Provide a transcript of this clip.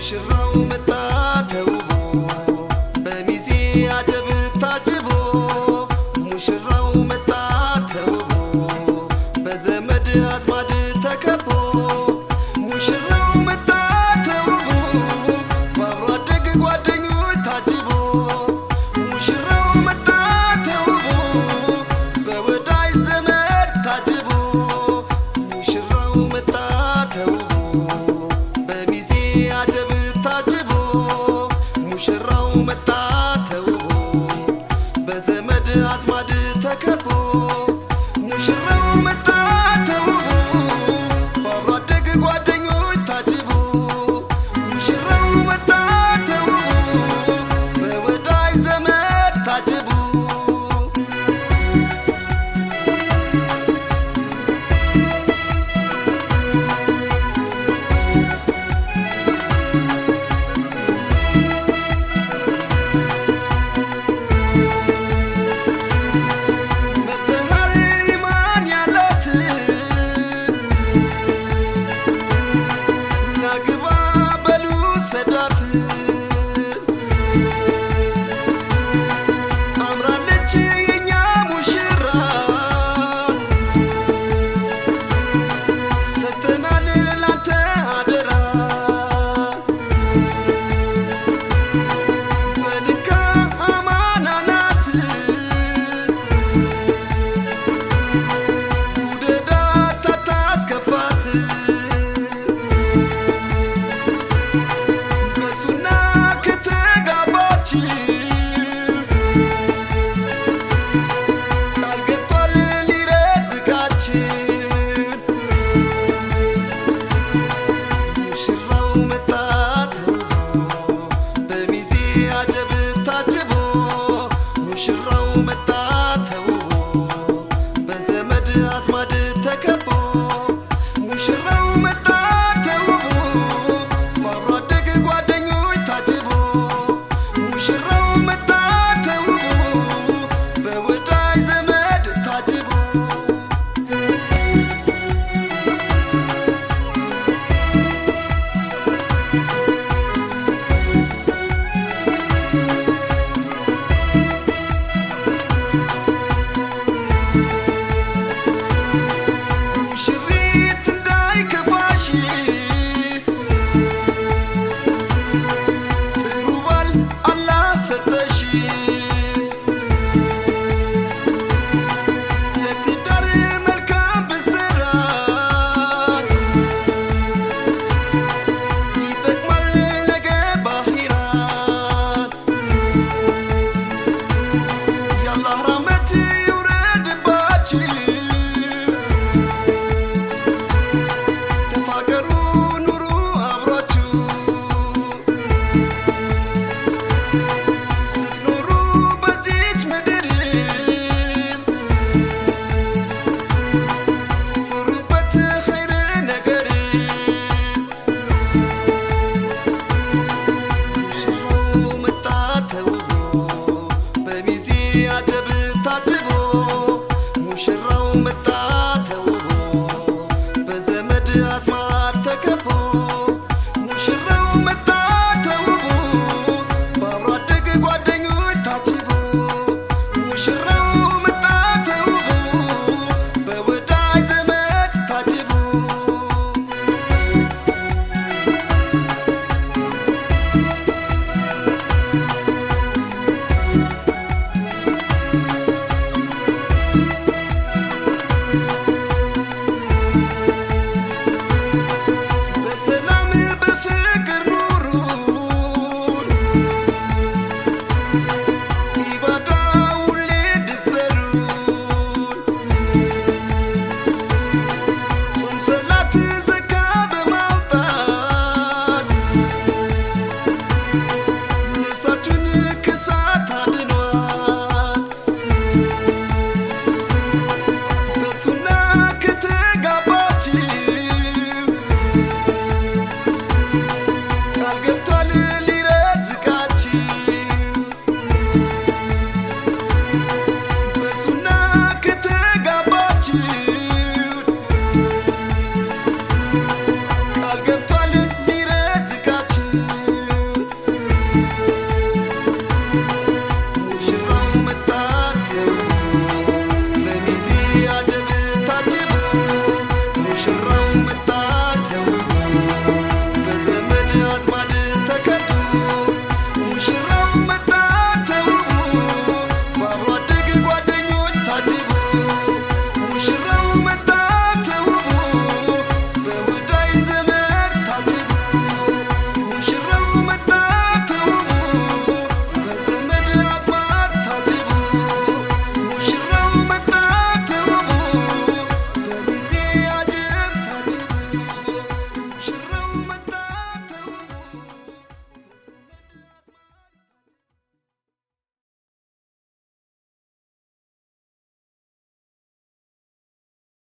شراوم الطريق Thank you. I just. Música አጨብጣ